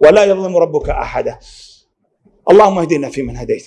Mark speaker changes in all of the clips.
Speaker 1: ولا يظلم ربك أحدا. اللهم اهدنا فيمن هديت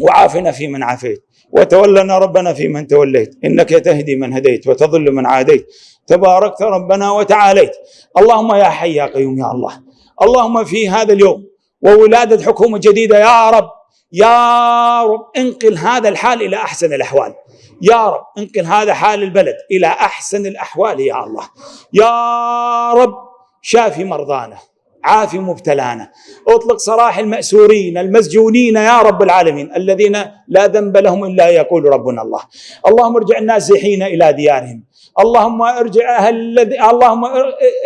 Speaker 1: وعافنا فيمن عافيت وتولنا ربنا فيمن توليت. إنك تهدي من هديت وتضل من عاديت. تباركت ربنا وتعاليت. اللهم يا حي يا قيوم يا الله. اللهم في هذا اليوم وولادة حكومة جديدة يا رب. يا رب انقل هذا الحال إلى أحسن الأحوال. يا رب انقل هذا حال البلد إلى أحسن الأحوال يا الله. يا رب شافي مرضانا. عافي مبتلانا. اطلق سراح المأسورين المسجونين يا رب العالمين الذين لا ذنب لهم إلا يقول ربنا الله. اللهم ارجع النازحين إلى ديارهم. اللهم ارجع أهل اللهم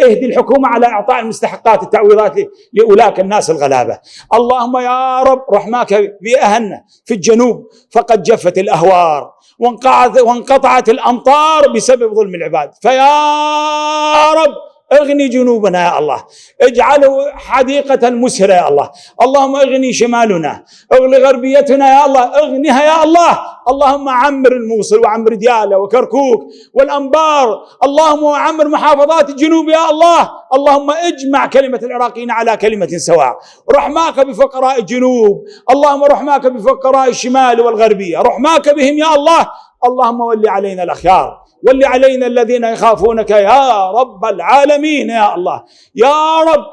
Speaker 1: اهدي الحكومة على إعطاء المستحقات التعويضات لأولاك الناس الغلابة. اللهم يا رب رحماك باهلنا في الجنوب فقد جفت الأهوار وانقطعت وانقطعت الأمطار بسبب ظلم العباد. فيا رب اغني جنوبنا يا الله. اجعله حديقة مسهرة يا الله. اللهم اغني شمالنا. اغني غربيتنا يا الله. اغنها يا الله. اللهم عمر الموصل وعمر ديالة وكركوك والأنبار. اللهم عمر محافظات الجنوب يا الله. اللهم اجمع كلمة العراقيين على كلمة سواء. رحماك بفقراء الجنوب. اللهم رحماك بفقراء الشمال والغربية. رحماك بهم يا الله. اللهم ول علينا الأخيار. ول علينا الذين يخافونك يا رب العالمين يا الله. يا رب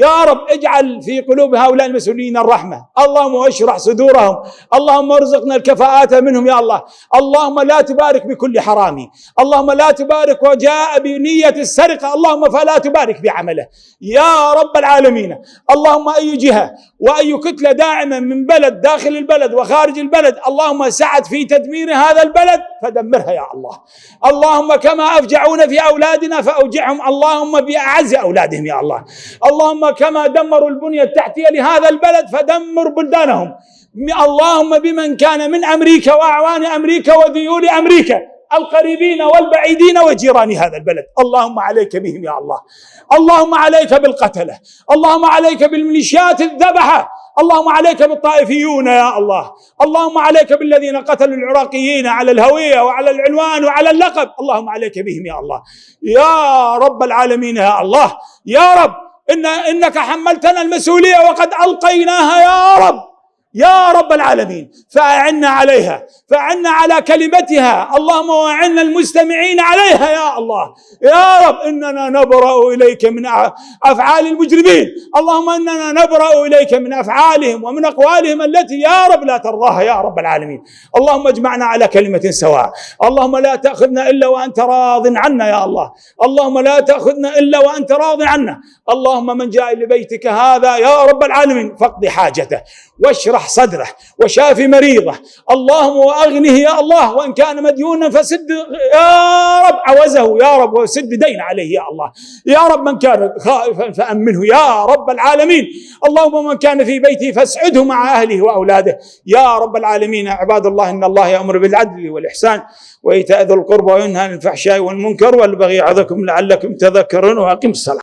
Speaker 1: يا رب اجعل في قلوب هؤلاء المسؤولين الرحمة. اللهم اشرح صدورهم. اللهم ارزقنا الكفاءات منهم يا الله. اللهم لا تبارك بكل حرامي اللهم لا تبارك وجاء بنية السرقة. اللهم فلا تبارك بعمله. يا رب العالمين. اللهم أي جهة وأي كتلة داعمة من بلد داخل البلد وخارج البلد اللهم سعد في تدمير هذا البلد فدمرها يا الله. اللهم كما أفجعونا في أولادنا فأوجعهم. اللهم بأعز أولادهم يا الله. اللهم كما دمروا البنية التحتية لهذا البلد فدمر بلدانهم. اللهم بمن كان من أمريكا وأعوان أمريكا وذيول أمريكا القريبين والبعيدين وجيران هذا البلد. اللهم عليك بهم يا الله. اللهم عليك بالقتلة. اللهم عليك بالميليشيات الذبحة. اللهم عليك بالطائفيون يا الله. اللهم عليك بالذين قتلوا العراقيين على الهوية وعلى العنوان وعلى اللقب. اللهم عليك بهم يا الله. يا رب العالمين يا الله. يا رب. إن إنك حملتنا المسؤولية وقد ألقيناها يا رب. يا رب العالمين. فأعنا عليها فأعنا على كلمتها. اللهم وأعنا المستمعين عليها يا الله. يا رب إننا نبرأ إليك من أفعال المجرمين. اللهم إننا نبرأ إليك من أفعالهم ومن أقوالهم التي يا رب لا ترضاها يا رب العالمين. اللهم اجمعنا على كلمة سواء. اللهم لا تأخذنا إلا وأنت راض عنا يا الله. اللهم لا تأخذنا إلا وأنت راض عنا. اللهم من جاء لبيتك هذا يا رب العالمين فاقض حاجته واشرح صدره وشافي مريضه. اللهم واغنه يا الله وإن كان مديونا فسد يا رب عوزه يا رب وسد دين عليه يا الله. يا رب من كان خائفا فأمنه يا رب العالمين. اللهم من كان في بيته فاسعده مع أهله وأولاده. يا رب العالمين عباد الله إن الله يأمر بالعدل والإحسان وإيتاء ذي القربى وينهى عن الفحشاء والمنكر والبغي يعظكم لعلكم تذكرون وأقم الصلاة.